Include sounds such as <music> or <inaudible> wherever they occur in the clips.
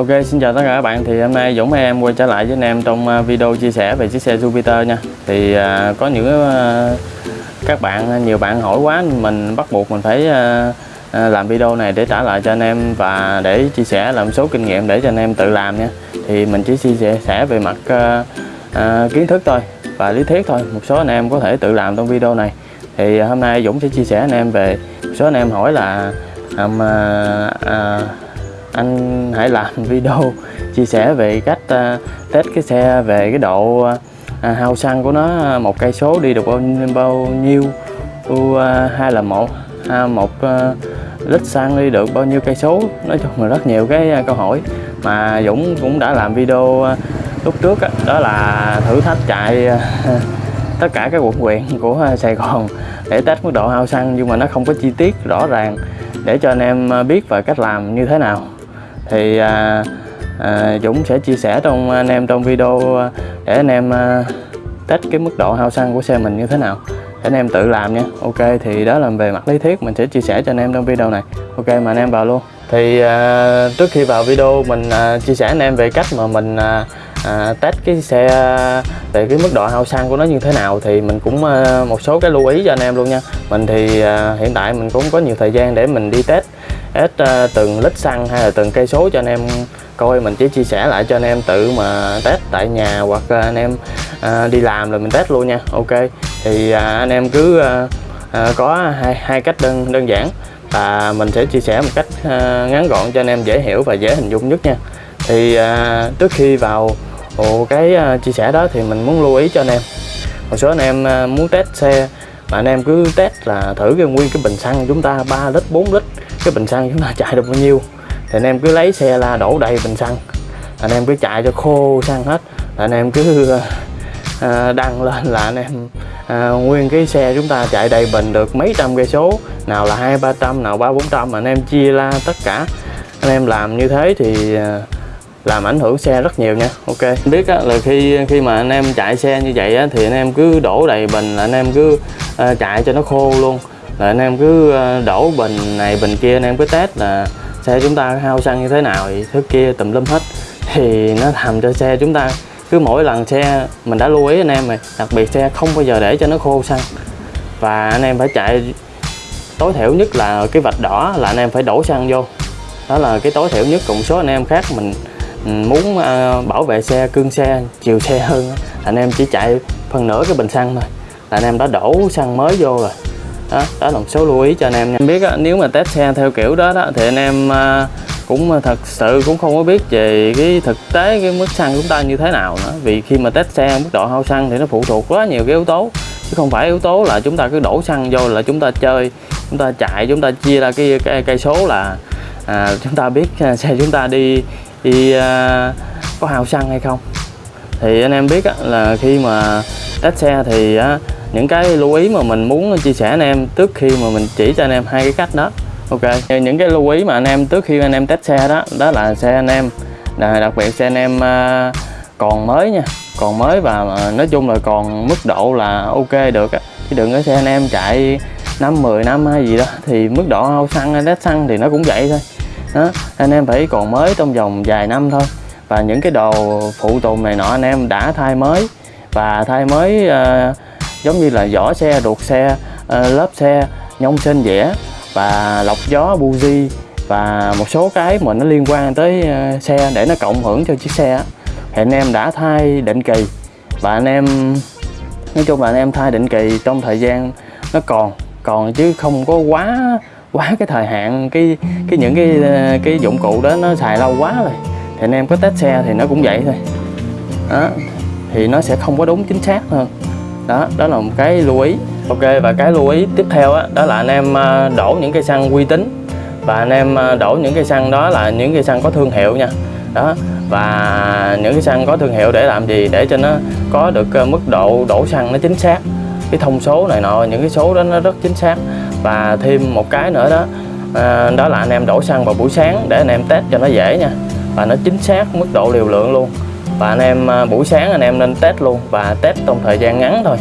Ok, xin chào tất cả các bạn. Thì hôm nay Dũng em quay trở lại với anh em trong à, video chia sẻ về chiếc xe Jupiter nha. Thì à, có những à, các bạn à, nhiều bạn hỏi quá mình bắt buộc mình phải à, à, làm video này để trả lại cho anh em và để chia sẻ làm số kinh nghiệm để cho anh em tự làm nha. Thì mình chỉ chia sẻ về mặt à, à, kiến thức thôi và lý thuyết thôi. Một số anh em có thể tự làm trong video này. Thì à, hôm nay Dũng sẽ chia sẻ anh em về một số anh em hỏi là à, à, anh hãy làm <laughs> video chia sẻ về cách uh, test cái xe về cái độ uh, hao xăng của nó một cây số đi được bao, bao nhiêu. Uh, hay là một uh, một uh, lít xăng đi được bao nhiêu cây số. Nói chung là rất nhiều cái uh, câu hỏi. Mà Dũng cũng đã làm video uh, lúc trước đó, đó là thử thách chạy uh, <laughs> tất cả các quận huyện của Sài Gòn để test mức độ hao xăng nhưng mà nó không có chi tiết rõ ràng để cho anh em biết về cách làm như thế nào thì à, à, Dũng sẽ chia sẻ trong anh em trong video à, để anh em à, test cái mức độ hao xăng của xe mình như thế nào. Để anh em tự làm nha. Ok thì đó là về mặt lý thuyết mình sẽ chia sẻ cho anh em trong video này. Ok mà anh em vào luôn. Thì à, trước khi vào video mình à, chia sẻ anh em về cách mà mình à, à, test cái xe về cái mức độ hao xăng của nó như thế nào thì mình cũng à, một số cái lưu ý cho anh em luôn nha. Mình thì à, hiện tại mình cũng có nhiều thời gian để mình đi test hết à, từng lít xăng hay là từng cây số cho anh em coi. Mình chỉ chia sẻ lại cho anh em tự mà test tại nhà hoặc anh em à, đi làm rồi mình test luôn nha. Ok thì à, anh em cứ à, à, có hai hai cách đơn đơn giản và mình sẽ chia sẻ một cách à, ngắn gọn cho anh em dễ hiểu và dễ hình dung nhất nha. Thì à, trước khi vào ồ, cái uh, chia sẻ đó thì mình muốn lưu ý cho anh em. Một số anh em uh, muốn test xe mà anh em cứ test là thử cái nguyên cái bình xăng chúng ta 3 lít 4 lít cái bình xăng chúng ta <laughs> chạy được bao nhiêu. Thì anh em cứ lấy xe la đổ đầy bình xăng. Anh em cứ chạy cho khô xăng hết. Anh em cứ à, <laughs> đăng lên là anh em à, nguyên cái xe chúng ta chạy đầy bình được mấy trăm cây số. Nào là hai ba trăm nào ba bốn trăm anh em chia la tất cả. Anh em làm như thế thì à, làm ảnh hưởng xe rất nhiều nha. Ok. Biết á, là khi khi mà anh em chạy xe như vậy á, thì anh em cứ đổ đầy bình là anh em cứ uh, chạy cho nó khô luôn. Là anh em cứ ờ, đổ bình này bình kia anh em cứ test là xe chúng ta hao xăng như thế nào thì thứ kia tùm lum hết. Thì nó làm cho xe chúng ta cứ mỗi lần xe mình đã lưu ý anh em rồi đặc biệt xe không bao giờ để cho nó khô xăng. Và anh em phải chạy tối thiểu nhất là cái vạch đỏ là anh em phải đổ xăng vô. Đó là cái tối thiểu nhất cùng số anh em khác mình Ừ, muốn à, bảo vệ xe cương xe chiều xe hơn anh em chỉ chạy phần nửa cái bình xăng thôi. Là anh em đã đổ xăng mới vô rồi. Đó, đó là một số lưu ý cho anh em nha. Em biết đó, nếu mà test xe theo kiểu đó, đó thì anh em à, cũng thật sự cũng không có biết về cái thực tế cái mức xăng chúng ta như thế nào nữa. Vì khi mà test xe mức độ hao xăng thì nó phụ thuộc quá nhiều cái yếu tố. Chứ không phải yếu tố là chúng ta cứ đổ xăng vô là chúng ta chơi chúng ta chạy chúng ta chia ra cái cái cây số là à, chúng ta biết à, xe chúng ta đi đi à, có hao xăng hay không? Thì anh em biết á, là khi mà test xe thì á, những cái lưu ý mà mình muốn chia sẻ anh em trước khi mà mình chỉ cho anh em hai cái cách đó. Ok. Những cái lưu ý mà anh em trước khi anh em test xe đó đó là xe anh em đặc biệt xe anh em à, còn mới nha còn mới và à, nói chung là còn mức độ là ok được á. Chứ đừng có xe anh em chạy năm 10 năm hay gì đó thì mức độ hao xăng hay xăng thì nó cũng vậy thôi đó anh em phải còn mới trong vòng vài năm thôi. Và những cái đồ phụ tùng này nọ anh em đã thay mới. Và thay mới uh, giống như là vỏ xe ruột xe uh, lớp xe nhông sên dẻ và lọc gió buji và một số cái mà nó liên quan tới uh, xe để nó cộng hưởng cho chiếc xe thì anh em đã thay định kỳ. Và anh em nói chung là anh em thay định kỳ trong thời gian nó còn còn chứ không có quá quá cái thời hạn cái cái những cái ờ, cái dụng cụ đó nó xài lâu quá rồi. Thì anh em có test xe thì nó cũng vậy thôi. Đó thì nó sẽ không có đúng chính xác hơn. Đó đó là một cái lưu ý. Ok và cái lưu ý tiếp theo đó, đó là anh em ờ, đổ những cây xăng uy tín. Và anh em ờ, đổ những cây xăng đó là những cây xăng có thương hiệu nha. Đó và những cái xăng có thương hiệu để làm gì? Để cho nó có được mức độ đổ xăng nó chính xác. Cái thông số này nọ những cái số đó nó rất chính xác và thêm một cái nữa đó à, đó là anh em đổ xăng vào buổi sáng để anh em test cho nó dễ nha. Và nó chính xác mức độ liều lượng luôn. Và anh em à, buổi sáng anh em nên test luôn và test trong thời gian ngắn thôi.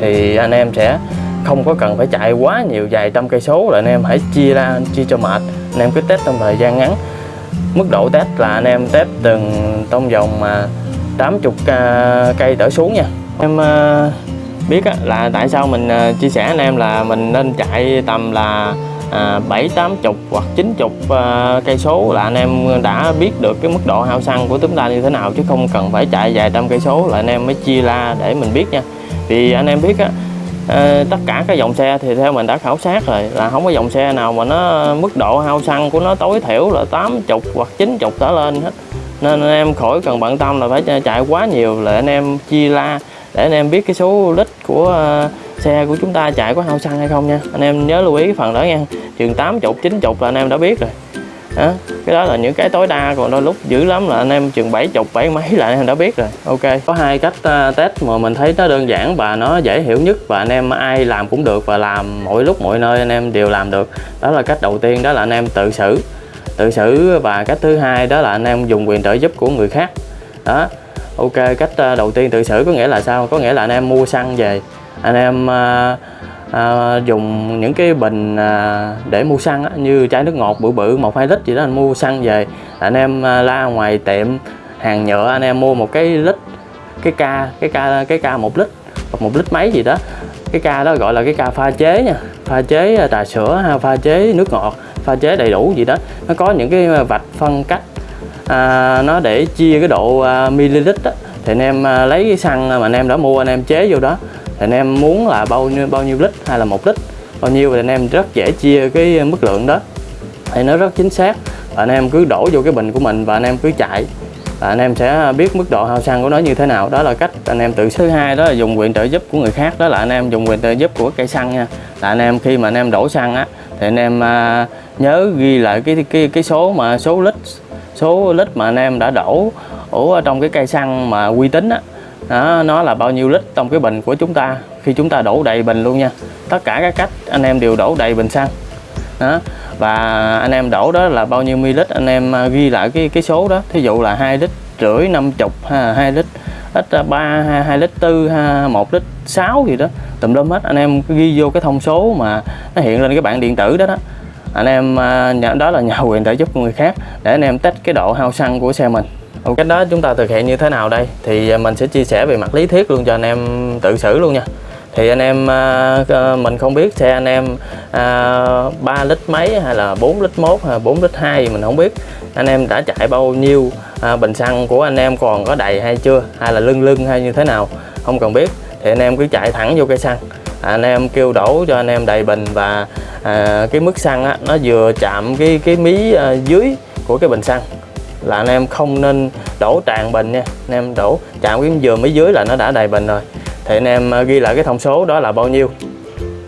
Thì anh em sẽ không có cần phải chạy quá nhiều vài trăm cây số là anh em hãy chia ra chia cho mệt. Anh em cứ test trong thời gian ngắn. Mức độ test là anh em test từng trong vòng mà 80 à, cây trở xuống nha. Em à, biết á, là tại sao mình ờ, chia sẻ anh em là mình nên chạy tầm là à, bảy tám chục hoặc chín chục ờ, cây số là anh em đã biết được cái mức độ hao xăng của chúng ta như thế nào chứ không cần phải chạy vài trăm cây số là anh em mới chia ra để mình biết nha. Vì anh em biết á ờ, tất cả các dòng xe thì theo mình đã khảo sát rồi là không có dòng xe nào mà nó mức độ hao xăng của nó tối thiểu là 80 hoặc 90 trở lên hết. Nên anh em khỏi cần bận tâm là phải chạy quá nhiều là anh em chia la để anh em biết cái số lít của ờ, xe của chúng ta chạy có hao xăng hay không nha. Anh em nhớ lưu ý cái phần đó nha. Chừng 80 90 là anh em đã biết rồi. Đó. cái đó là những cái tối đa còn đôi lúc dữ lắm là anh em chừng 70 bảy mấy là anh em đã biết rồi. Ok. Có hai cách uh, test mà mình thấy nó đơn giản và nó dễ hiểu nhất và anh em ai làm cũng được và làm mỗi lúc mọi nơi anh em đều làm được. Đó là cách đầu tiên đó là anh em tự xử. Tự xử và cách thứ hai đó là anh em dùng quyền trợ giúp của người khác. Đó ok cách ờ, đầu tiên tự xử có nghĩa là sao? Có nghĩa là anh em mua xăng về anh em à, à, dùng những cái bình à, để mua xăng á, như chai nước ngọt bự bự một hai lít gì đó anh mua xăng về anh em à, la ngoài tiệm hàng nhựa anh em mua một cái lít cái ca cái ca cái ca một lít hoặc một lít mấy gì đó. Cái ca đó gọi là cái ca pha chế nha pha chế trà sữa pha chế nước ngọt pha chế đầy đủ gì đó. Nó có những cái vạch phân cách à, nó để chia cái độ à, ml á thì anh em à, lấy cái xăng mà anh em đã mua anh em chế vô đó thì anh em muốn là bao nhiêu bao nhiêu lít hay là một lít bao nhiêu thì anh em rất dễ chia cái mức lượng đó thì nó rất chính xác và anh em cứ đổ vô cái bình của mình và anh em cứ chạy là anh em sẽ biết mức độ hao xăng của nó như thế nào đó là cách anh em tự thứ hai đó là dùng quyền trợ giúp của người khác đó là anh em dùng quyền trợ giúp của cây xăng nha là anh em khi mà anh em đổ xăng á thì anh em à, nhớ ghi lại cái cái cái số mà số lít số lít mà anh em đã đổ ở trong cái cây xăng mà uy tín á đó, nó là bao nhiêu lít trong cái bình của chúng ta khi chúng ta đổ đầy bình luôn nha. Tất cả các cách anh em đều đổ đầy bình xăng đó. Và anh em đổ đó là bao nhiêu ml anh em à, ghi lại cái cái số đó. Thí dụ là hai lít rưỡi năm chục ha hai lít ít ba hai hai lít tư ha một lít sáu gì đó tùm lum hết. Anh em ghi vô cái thông số mà nó hiện lên cái bảng điện tử đó đó anh em à, đó là nhà quyền để giúp người khác để anh em test cái độ hao xăng của xe mình. Ok, cách đó chúng ta thực hiện như thế nào đây? Thì à, mình sẽ chia sẻ về mặt lý thuyết luôn cho anh em tự xử luôn nha. Thì anh em à, mình không biết xe anh em 3 lít mấy hay là 4 lít 1 hay 4 lít 2 mình không biết. Anh em đã chạy bao nhiêu bình xăng của anh em còn có đầy hay chưa? Hay là lưng lưng hay như thế nào? Không cần biết. Thì anh em cứ chạy thẳng vô cây xăng anh em kêu đổ cho anh em đầy bình và à, cái mức xăng á, nó vừa chạm cái cái mí à, dưới của cái bình xăng. Là anh em không nên đổ tràn bình nha. Anh em đổ chạm cái vừa mí dưới là nó đã đầy bình rồi. Thì anh em à, ghi lại cái thông số đó là bao nhiêu.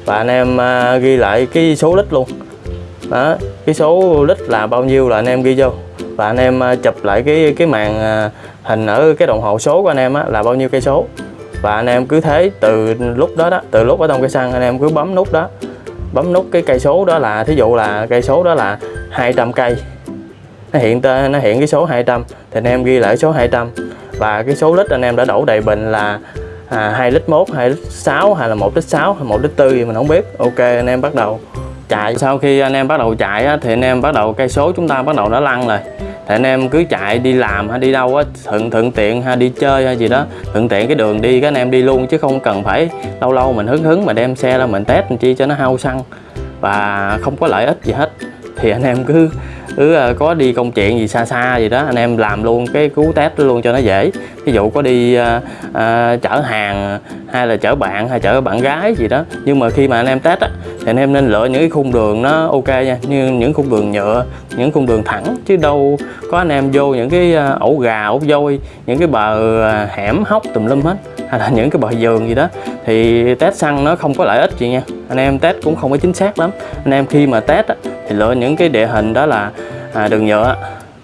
Và anh em à, ghi lại cái số lít luôn. Đó cái số lít là bao nhiêu là anh em ghi vô. Và anh em à, chụp lại cái cái màn à, hình ở cái đồng hồ số của anh em á, là bao nhiêu cây số và anh em cứ thế từ lúc đó đó từ lúc ở trong cây xăng anh em cứ bấm nút đó. Bấm nút cái cây số đó là thí dụ là cây số đó là 200 cây. Nó hiện tên nó hiện cái số 200 thì anh em ghi lại số 200 và cái số lít anh em đã đổ đầy bình là à, 2 lít 1, 2 lít 6 hay là 1 lít 6 hay 1 lít 4 gì mình không biết. Ok anh em bắt đầu chạy. Sau khi anh em bắt đầu chạy á, thì anh em bắt đầu cây số chúng ta bắt đầu nó lăn rồi thì anh em cứ chạy đi làm hay đi đâu á, thuận thuận tiện hay đi chơi hay gì đó, thuận tiện cái đường đi các anh em đi luôn chứ không cần phải lâu lâu mình hứng hứng mà đem xe ra mình test làm chi cho nó hao xăng và không có lợi ích gì hết. Thì anh em cứ cứ có đi công chuyện gì xa xa gì đó anh em làm luôn cái cú test đó luôn cho nó dễ. Ví dụ có đi à, à, chở hàng hay là chở bạn hay chở bạn gái gì đó. Nhưng mà khi mà anh em test á thì anh em nên lựa những cái khung đường nó ok nha. Như những khung đường nhựa những khung đường thẳng. Chứ đâu có anh em vô những cái ổ gà ổ voi, những cái bờ hẻm hóc tùm lum hết hay là <laughs> những cái bờ giường gì đó. Thì test xăng nó không có lợi ích gì nha. Anh em test cũng không có chính xác lắm. Anh em khi mà test á, thì lựa những cái địa hình đó là à, đường nhựa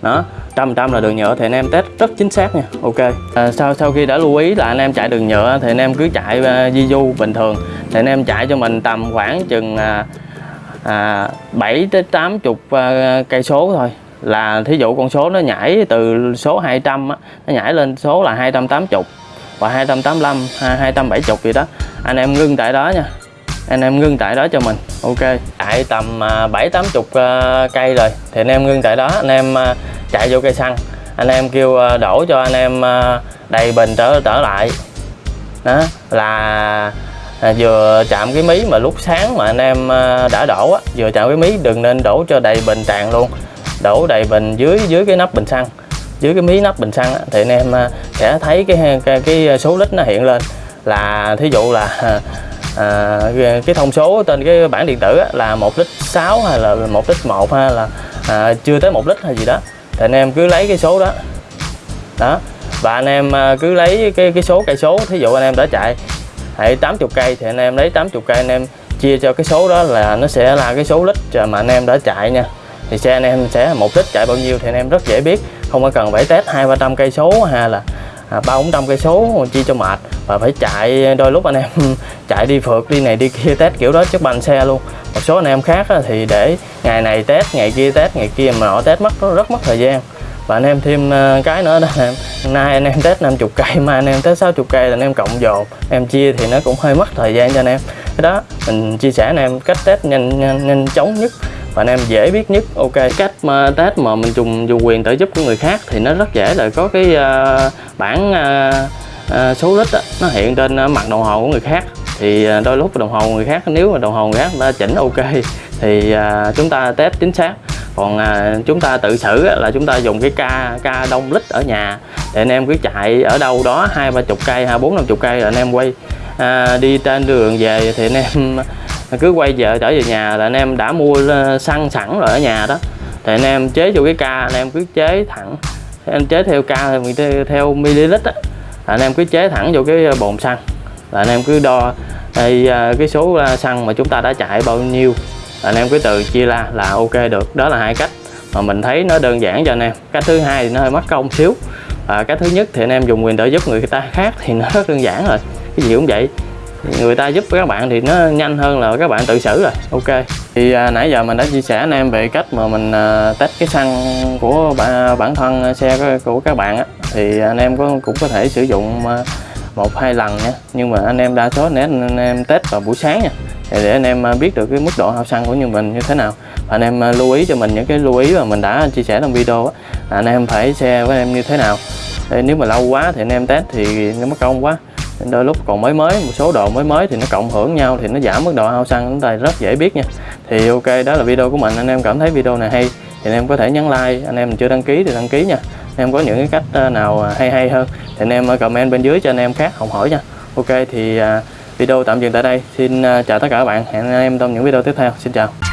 đó trăm trăm là đường nhựa thì anh em test rất chính xác nha ok. À, sau sau khi đã lưu ý là anh em chạy đường nhựa thì anh em cứ chạy uh, di du bình thường. Thì anh em chạy cho mình tầm khoảng chừng à, à 7 tới 80 à, cây số thôi. Là thí dụ con số nó nhảy từ số 200 á, nó nhảy lên số là 280 và 285 270 gì đó. Anh em ngưng tại đó nha anh em ngưng tại đó cho mình. Ok. Chạy tầm à, bảy tám chục à, cây rồi. Thì anh em ngưng tại đó. Anh em à, chạy vô cây xăng. Anh em kêu đổ cho anh em đầy bình trở trở lại. Đó là à, vừa chạm cái mí mà lúc sáng mà anh em à, đã đổ á vừa chạm cái mí đừng nên đổ cho đầy bình tràn luôn. Đổ đầy bình dưới dưới cái nắp bình xăng. Dưới cái mí nắp bình xăng á, thì anh em à, sẽ thấy cái, cái cái số lít nó hiện lên. Là thí dụ là à, cái thông số trên cái bản điện tử á, là một lít 6 hay là một lít 1 hay là à, chưa tới một lít hay gì đó. Thì anh em cứ lấy cái số đó. Đó. Và anh em à, cứ lấy cái cái số cây số. Thí dụ anh em đã chạy hãy 80 cây thì anh em lấy 80 cây anh em chia cho cái số đó là nó sẽ là cái số lít mà anh em đã chạy nha. Thì xe anh em sẽ một lít chạy bao nhiêu thì anh em rất dễ biết. Không có cần phải test hai ba trăm cây số hay là à, ba bốn trăm cây số chia cho mệt và phải chạy đôi lúc anh em <laughs> chạy đi phượt đi này đi kia test kiểu đó chắc bành xe luôn. Một số anh em khác thì để ngày này test ngày kia test ngày kia mà họ test mất rất mất thời gian. Và anh em thêm ờ, cái nữa đó em nay anh em test 50 cây mai anh em test 60 cây là anh em cộng dồn. Em chia thì nó cũng hơi mất thời gian cho anh em. Cái đó mình chia sẻ anh em cách test nhanh nhanh, nhanh chóng nhất. Và anh em dễ biết nhất. Ok cách mà test mà mình dùng dùng quyền trợ giúp của người khác thì nó rất dễ là có cái ờ, uh, bản uh, ờ, Ờ, số lít đó, nó hiện trên ờ, mặt đồng hồ của người khác. Thì ờ, đôi lúc đồng hồ người khác nếu mà đồng hồ người khác đã chỉnh ok <laughs> thì chúng ta test chính xác. Còn à, chúng ta tự xử á, là chúng ta dùng cái ca ca đông lít ở nhà để anh em cứ chạy ở đâu đó hai ba chục cây hai bốn năm chục cây là anh em quay à, đi trên đường về thì anh em <laughs> cứ quay về trở về nhà là anh em đã mua xăng sẵn rồi ở nhà đó. Thì anh em chế vô cái ca anh em cứ chế thẳng. Anh chế theo ca theo, theo ml á anh em cứ chế thẳng vô cái ờ, bồn xăng. Là anh em cứ đo ờ, đây, ờ, cái số xăng mà chúng ta đã chạy bao nhiêu. Anh em cứ từ chia ra là ok được. Đó là hai cách mà mình thấy nó đơn giản cho anh em. Cách thứ hai thì nó hơi mất công xíu. À, cách thứ nhất thì anh em dùng quyền trợ giúp người ta khác thì nó rất đơn giản rồi. Cái gì cũng vậy người ta giúp các bạn thì nó nhanh hơn là các bạn tự xử rồi. Ok. Thì à, nãy giờ mình đã chia sẻ anh em về cách mà mình à, test cái xăng của bản, bản thân xe của các bạn á. Thì anh em có cũng có thể sử dụng à, một hai lần nha. Nhưng mà anh em đa số nếu anh em test vào buổi sáng nha. Để anh em à, biết được cái mức độ hao xăng của như mình như thế nào. Và anh em à, lưu ý cho mình những cái lưu ý mà mình đã chia sẻ trong video á anh em phải xe với em như thế nào. Để nếu mà lâu quá thì anh em test thì nó mất công quá đôi lúc còn mới mới, một số độ mới mới thì nó cộng hưởng nhau thì nó giảm mức độ hao xăng, chúng ta rất dễ biết nha. Thì ok, đó là video của mình. Anh em cảm thấy video này hay thì anh em có thể nhấn like. Anh em chưa đăng ký thì đăng ký nha. Anh em có những cái cách ờ, nào à, hay hay hơn thì anh em ờ, comment bên dưới cho anh em khác học hỏi nha. Ok thì à, video tạm dừng tại đây. Xin ờ, chào tất cả các bạn. Hẹn anh em trong những video tiếp theo. Xin chào.